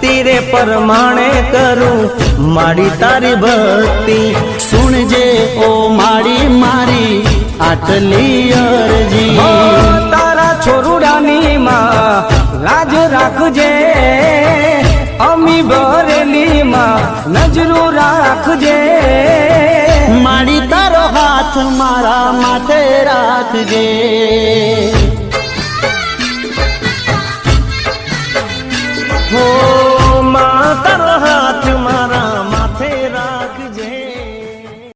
ભક્તિ રે પરમાણે કરું. મારી તારી ભક્તિ સુણજે ઓ મારી મારી આટલી અરજી. તારા છોરુડાની માં લાજ રાખજે. અમી ભરેલી માં નજરું રાખજે. મારી તારો હાથ મારા માટે રાખજે. Oh